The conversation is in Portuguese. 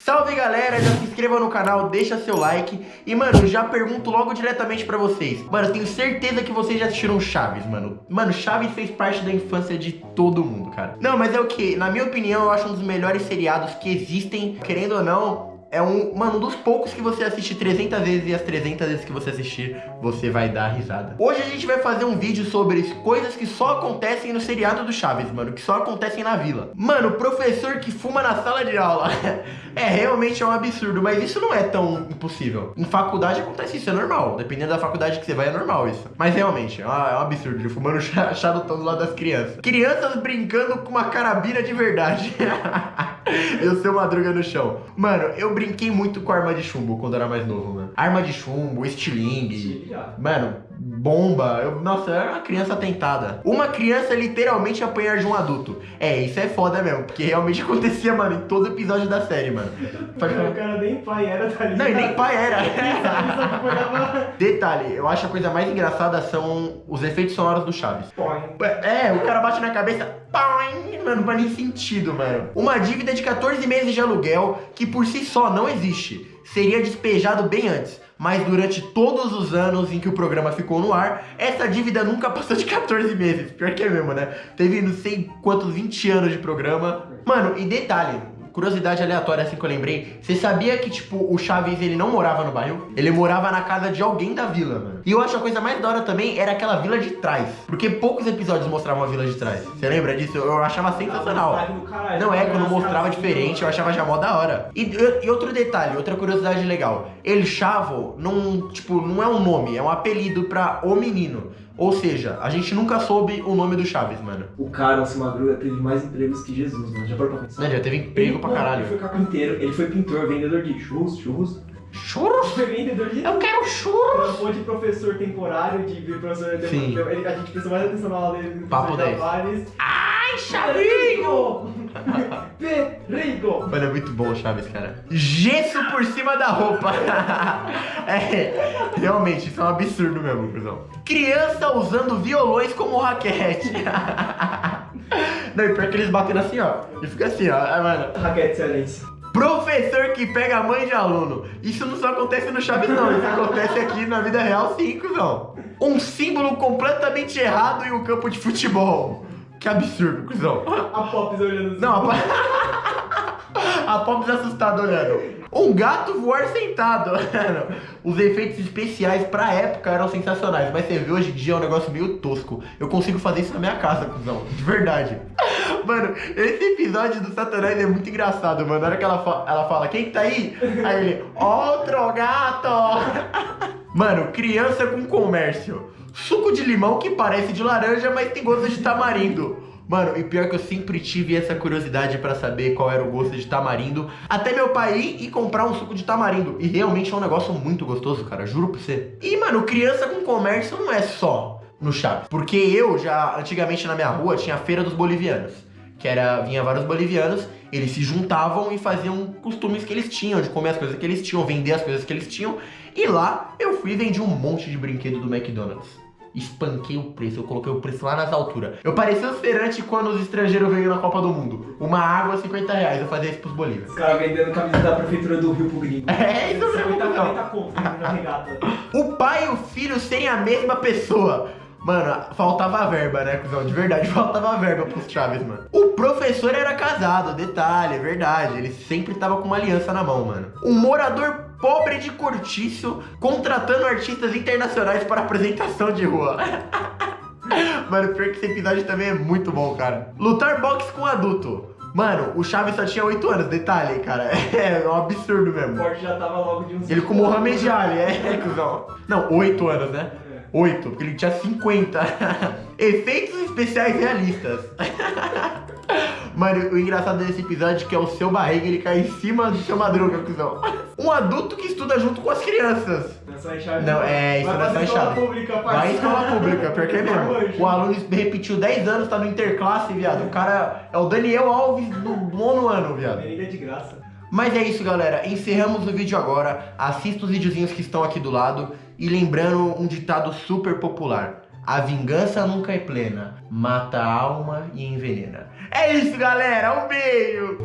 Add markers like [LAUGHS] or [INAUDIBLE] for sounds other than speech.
Salve galera, já se inscreva no canal, deixa seu like. E mano, já pergunto logo diretamente pra vocês. Mano, tenho certeza que vocês já assistiram Chaves, mano. Mano, Chaves fez parte da infância de todo mundo, cara. Não, mas é o que? Na minha opinião, eu acho um dos melhores seriados que existem Querendo ou não, é um, mano, dos poucos que você assiste 300 vezes e as 300 vezes que você assistir, você vai dar risada. Hoje a gente vai fazer um vídeo sobre coisas que só acontecem no seriado do Chaves, mano, que só acontecem na vila. Mano, professor que fuma na sala de aula. [LAUGHS] é, realmente é um absurdo, mas isso não é tão impossível. Em faculdade acontece isso, é normal. Dependendo da faculdade que você vai, é normal isso. Mas realmente, é, é um absurdo, ele fumando [LAUGHS] charutão do lado das crianças. Crianças brincando com uma carabina de verdade. [LAUGHS] e o seu Madruga no chão. Mano, eu brinquei muito com arma de chumbo quando era mais novo, mano. Arma de chumbo, estilingue. Mano, bomba. Eu, nossa, eu era uma criança tentada. Uma criança literalmente apanhar de um adulto. É, isso é foda mesmo, porque realmente [LAUGHS] acontecia, mano, em todo episódio da série, mano. [LAUGHS] O cara nem pai era, tá ligado? Não, e nem pai era. [LAUGHS] Detalhe, eu acho a coisa mais engraçada são os efeitos sonoros do Chaves. É, o cara bate na cabeça, mano, não faz nem sentido, mano. Uma dívida de 14 meses de aluguel que por si só não existe. Seria despejado bem antes mas durante todos os anos em que o programa ficou no ar, essa dívida nunca [LAUGHS] passou de 14 meses. Pior que é mesmo, né? Teve não sei quantos 20 anos de programa. Mano, e detalhe, curiosidade aleatória assim que eu lembrei. Você sabia que, tipo, o Chaves, ele não morava no bairro? Ele morava na casa de alguém da vila, mano. E eu acho a coisa mais da hora também era aquela vila de trás. Porque poucos episódios mostravam a vila de trás. Você lembra disso? Eu achava sensacional. Não é, quando mostrava diferente, eu achava já mó da hora. E, e outro detalhe, outra curiosidade legal. El Chavo, não, tipo, não é um nome, é um apelido pra o menino. Ou seja, a gente nunca soube o nome do Chaves, mano. O cara, o Madruga, teve mais empregos que Jesus, mano. Já parou pra pensar? Já teve emprego ele, pra caralho. Ele foi carpinteiro, ele foi pintor, vendedor de churros, churros. Churros? Foi vendedor de... Eu quero churros! Trampou de professor temporário, de professor... Sim. De, a gente prestou mais atenção na aula dele. Papo 10. Ai, Chavinho! Mano, é muito bom o Chaves, cara. Gesso por cima da roupa. [LAUGHS] é, realmente, isso é um absurdo mesmo, cuzão. Criança usando violões como raquete. [LAUGHS] Não, e pior que eles batem assim, ó. E fica assim, ó. Ai, mano. Raquete excelência. Professor que pega a mãe de aluno. Isso não só acontece no Chaves, não. Isso acontece aqui na vida real, sim, cuzão. Um símbolo completamente errado em um campo de futebol. Que absurdo, cuzão. A Pops olhando assim. Não, a Pops... [LAUGHS] a Pops assustada olhando. Um gato voar sentado. [LAUGHS] Os efeitos especiais pra época eram sensacionais. Mas você vê hoje em dia é um negócio meio tosco. Eu consigo fazer isso na minha casa, cuzão. De verdade. [LAUGHS] Mano, esse episódio do Satanás é muito engraçado, mano. Na hora que ela, fa ela fala, quem tá aí? Aí ele, outro gato. [LAUGHS] Mano, criança com comércio. Suco de limão que parece de laranja, mas tem gosto de tamarindo. Mano, e pior que eu sempre tive essa curiosidade pra saber qual era o gosto de tamarindo. Até meu pai ir e comprar um suco de tamarindo. E realmente é um negócio muito gostoso, cara. Juro pra você. E, mano, criança com comércio não é só no Chaves. Porque eu já, antigamente na minha rua, tinha a Feira dos Bolivianos. Que era, vinha vários bolivianos, eles se juntavam e faziam costumes que eles tinham, de comer as coisas que eles tinham, vender as coisas que eles tinham. E lá eu fui e vendi um monte de brinquedo do McDonald's espanquei o preço, eu coloquei o preço lá nas alturas. Eu parecia os feirantes quando os estrangeiros veio na Copa do Mundo. Uma água, 50 reais, eu fazia isso pros bolívares. Os caras vendendo camisa da prefeitura do Rio pro gringo. [LAUGHS] É, isso mesmo. 50, 40 conto na regata. O pai e o filho serem a mesma pessoa. Mano, faltava verba, né, cuzão? De verdade, [LAUGHS] faltava verba pros Chaves, mano. O professor era casado, detalhe, é verdade. Ele sempre tava com uma aliança na mão, mano. Um morador pobre de cortiço contratando artistas internacionais para apresentação de rua. [LAUGHS] Mano, pior que esse episódio também é muito bom, cara. Lutar boxe com adulto. Mano, o Chaves só tinha 8 anos, detalhe, cara. [LAUGHS] É um absurdo mesmo. O Forte já tava logo de uns... Ele com o Mohamed Ali, é, [LAUGHS] cuzão. Não, 8 anos, né? 8, porque ele tinha 50. Efeitos especiais realistas. [LAUGHS] Mano, o engraçado desse episódio é que é o seu barriga, ele cai em cima do seu madruga, cuzão. Um adulto que estuda junto com as crianças. Não, é, isso não é só enxada. Vai em escola pública, porque é mesmo. O aluno repetiu 10 anos, tá no interclasse, viado. O cara é o Daniel Alves do nono ano, viado. Merenda de graça. Mas é isso, galera. Encerramos o vídeo agora. Assista os videozinhos que estão aqui do lado. E lembrando um ditado super popular. A vingança nunca é plena. Mata a alma e envenena. É isso, galera. Um beijo.